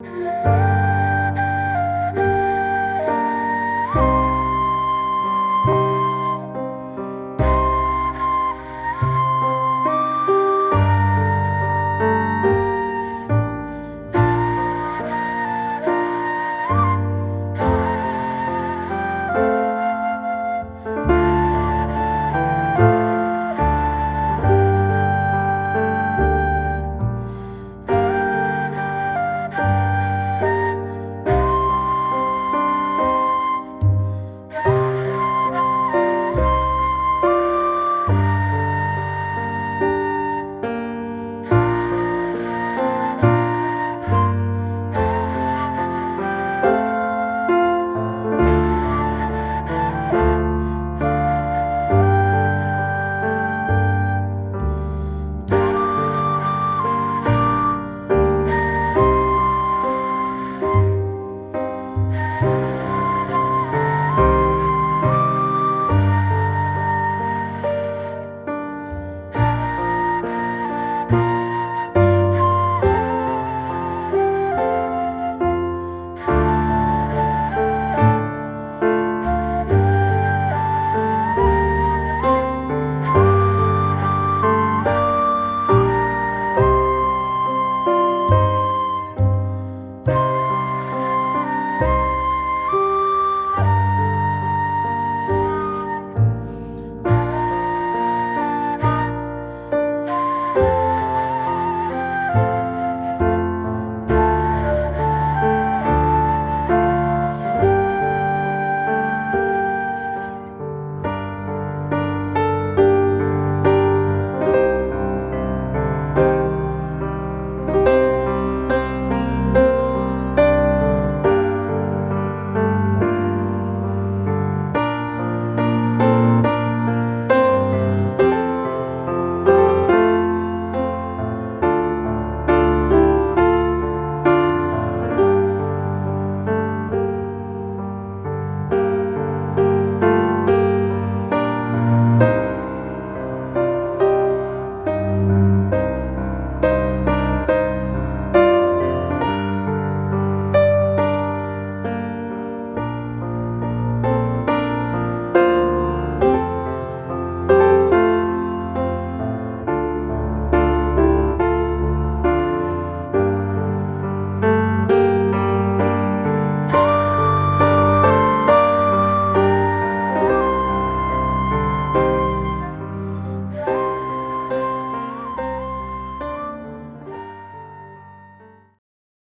Música